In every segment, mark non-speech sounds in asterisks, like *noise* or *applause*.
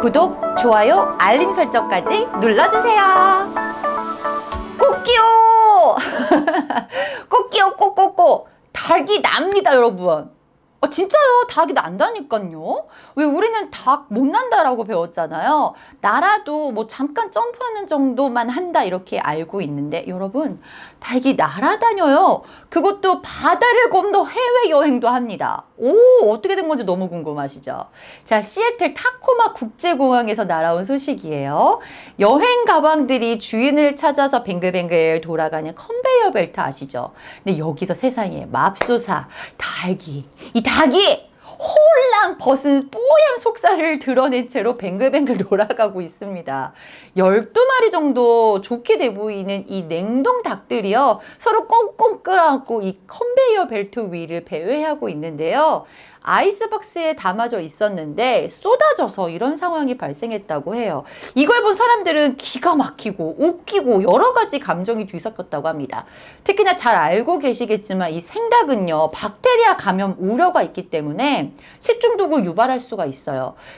구독, 좋아요, 알림 설정까지 눌러주세요. 꽃기요! *laughs* 꽃기요, 꽃꽃꽃! 닭이 납니다, 여러분. 아, 진짜요. 닭이 난다니까요. 왜 우리는 닭 못 난다라고 배웠잖아요. 날아도 뭐 잠깐 점프하는 정도만 한다 이렇게 알고 있는데 여러분 닭이 날아다녀요. 그것도 바다를 건너 해외여행도 합니다. 오 어떻게 된 건지 너무 궁금하시죠? 자 시애틀 타코마 국제공항에서 날아온 소식이에요. 여행 가방들이 주인을 찾아서 뱅글뱅글 돌아가는 컨베이어 벨트 아시죠? 근데 여기서 세상에 맙소사 닭이 이 닭이 홀랑 벗은 속살을 드러낸 채로 뱅글뱅글 돌아가고 있습니다. 12마리 정도 족히 돼 보이는 이 냉동 닭들이요. 서로 꽁꽁 끌어안고 이 컨베이어 벨트 위를 배회하고 있는데요. 아이스박스에 담아져 있었는데 쏟아져서 이런 상황이 발생했다고 해요. 이걸 본 사람들은 기가 막히고 웃기고 여러 가지 감정이 뒤섞였다고 합니다. 특히나 잘 알고 계시겠지만 이 생닭은요 박테리아 감염 우려가 있기 때문에 식중독을 유발할 수가 있어요.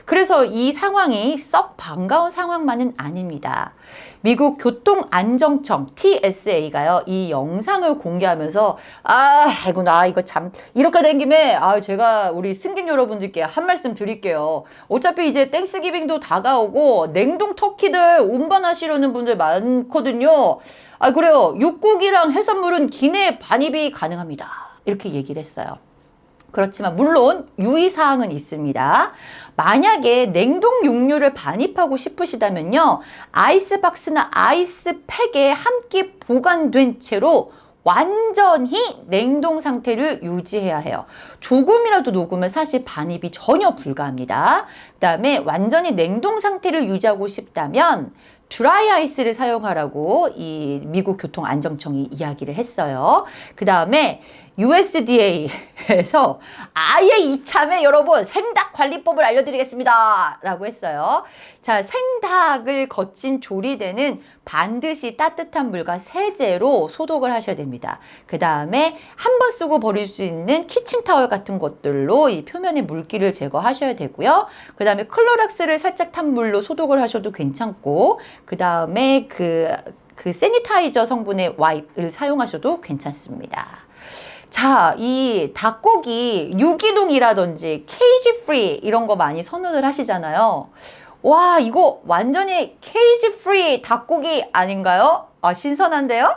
그래서 이 상황이 썩 반가운 상황만은 아닙니다. 미국 교통안정청 TSA가요 이 영상을 공개하면서 아 아이고 나 이거 참 이렇게 된 김에 아 제가 우리 승객 여러분들께 한 말씀 드릴게요. 어차피 이제 땡스기빙도 다가오고 냉동 터키들 운반하시려는 분들 많거든요. 아 그래요. 육고기랑 해산물은 기내 반입이 가능합니다. 이렇게 얘기를 했어요 그렇지만 물론 유의사항은 있습니다. 만약에 냉동 육류를 반입하고 싶으시다면요. 아이스박스나 아이스팩에 함께 보관된 채로 완전히 냉동 상태를 유지해야 해요. 조금이라도 녹으면 사실 반입이 전혀 불가합니다. 그 다음에 완전히 냉동 상태를 유지하고 싶다면 드라이 아이스를 사용하라고 이 미국 교통안정청이 이야기를 했어요. 그 다음에 USDA에서 아예 이참에 여러분 생닭 관리법을 알려드리겠습니다. 라고 했어요. 자 생닭을 거친 조리대는 반드시 따뜻한 물과 세제로 소독을 하셔야 됩니다. 그 다음에 한 번 쓰고 버릴 수 있는 키친타월 같은 것들로 이 표면의 물기를 제거하셔야 되고요. 그 다음에 클로락스를 살짝 탄 물로 소독을 하셔도 괜찮고 그 다음에 그, 그 sanitizer 성분의 wipe를 사용하셔도 괜찮습니다 자, 이 닭고기 유기농이라든지 cage free 이런 거 많이 선호를 하시잖아요. 와, 이거 완전히 cage free 닭고기 아닌가요? 아, 신선한데요?